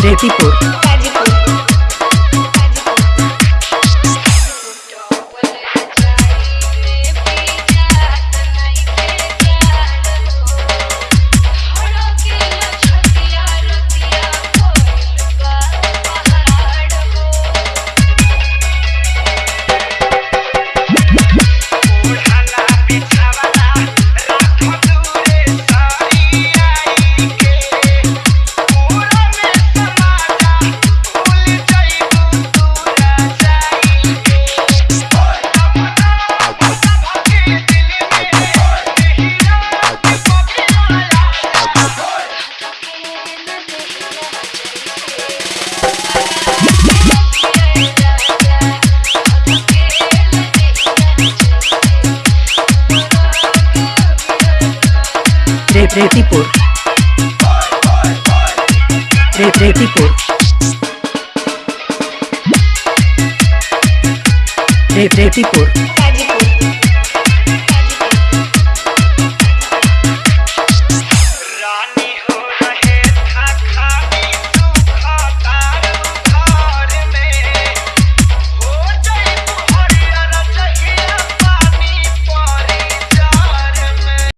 रेतीपुर गाजीपुर रेतीपुर रे रेतीपुर रे रेतीपुर